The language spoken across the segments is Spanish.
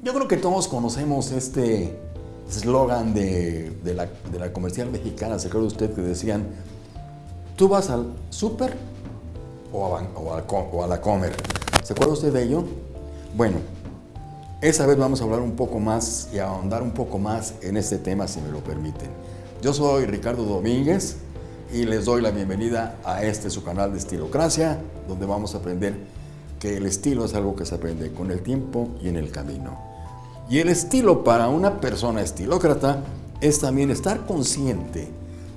Yo creo que todos conocemos este eslogan de, la, comercial mexicana, ¿se acuerda usted que decían, tú vas al súper o o, o a la comer? ¿Se acuerda usted de ello? Bueno, esa vez vamos a hablar un poco más y ahondar un poco más en este tema, si me lo permiten. Yo soy Ricardo Domínguez y les doy la bienvenida a este su canal de Estilocracia, donde vamos a aprender que el estilo es algo que se aprende con el tiempo y en el camino. Y el estilo para una persona estilócrata es también estar consciente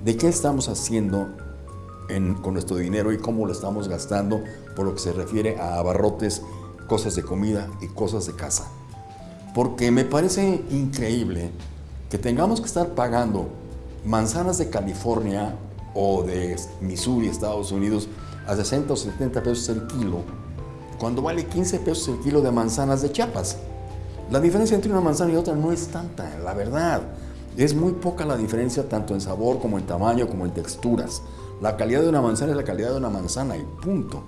de qué estamos haciendo en, con nuestro dinero y cómo lo estamos gastando por lo que se refiere a abarrotes, cosas de comida y cosas de casa. Porque me parece increíble que tengamos que estar pagando manzanas de California o de Missouri, Estados Unidos, a 60 o 70 pesos el kilo, cuando vale 15 pesos el kilo de manzanas de Chiapas. La diferencia entre una manzana y otra no es tanta, la verdad. Es muy poca la diferencia tanto en sabor como en tamaño como en texturas. La calidad de una manzana es la calidad de una manzana y punto.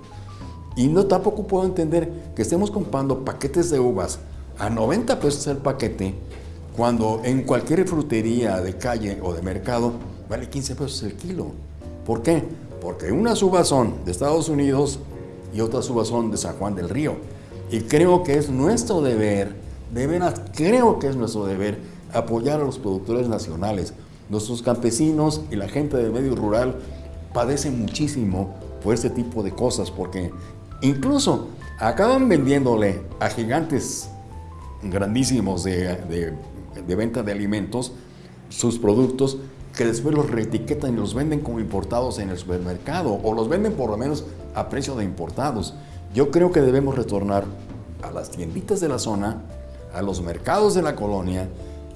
Y no tampoco puedo entender que estemos comprando paquetes de uvas a 90 pesos el paquete cuando en cualquier frutería de calle o de mercado vale 15 pesos el kilo. ¿Por qué? Porque unas uvas son de Estados Unidos y otras uvas son de San Juan del Río. Y creo que es nuestro deber, de veras creo que es nuestro deber apoyar a los productores nacionales. Nuestros campesinos y la gente del medio rural padecen muchísimo por este tipo de cosas porque incluso acaban vendiéndole a gigantes grandísimos de, de, de venta de alimentos sus productos que después los reetiquetan y los venden como importados en el supermercado o los venden por lo menos a precio de importados. Yo creo que debemos retornar a las tienditas de la zona, a los mercados de la colonia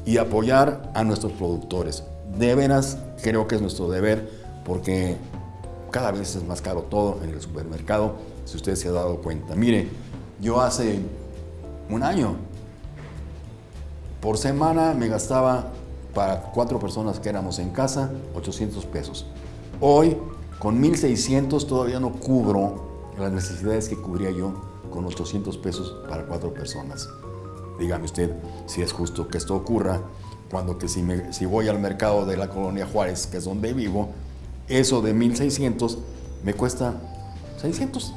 y apoyar a nuestros productores. De veras creo que es nuestro deber porque cada vez es más caro todo en el supermercado, si usted se ha dado cuenta. Mire, yo hace un año, por semana me gastaba para cuatro personas que éramos en casa, 800 pesos. Hoy, con 1.600 todavía no cubro las necesidades que cubría yo con 800 pesos para cuatro personas. Dígame usted si es justo que esto ocurra cuando que si, me, si voy al mercado de la colonia Juárez, que es donde vivo, eso de 1.600 me cuesta 600,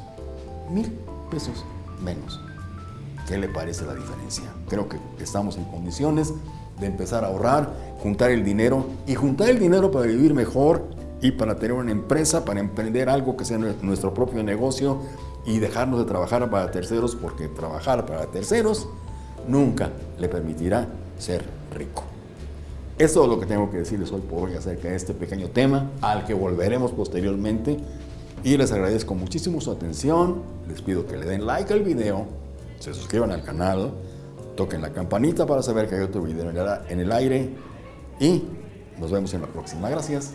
mil pesos menos. ¿Qué le parece la diferencia? Creo que estamos en condiciones de empezar a ahorrar, juntar el dinero y juntar el dinero para vivir mejor y para tener una empresa, para emprender algo que sea nuestro propio negocio y dejarnos de trabajar para terceros porque trabajar para terceros nunca le permitirá ser rico. Eso es lo que tengo que decirles hoy por hoy acerca de este pequeño tema al que volveremos posteriormente y les agradezco muchísimo su atención, les pido que le den like al video, se suscriban al canal, toquen la campanita para saber que hay otro video en el aire y nos vemos en la próxima. Gracias.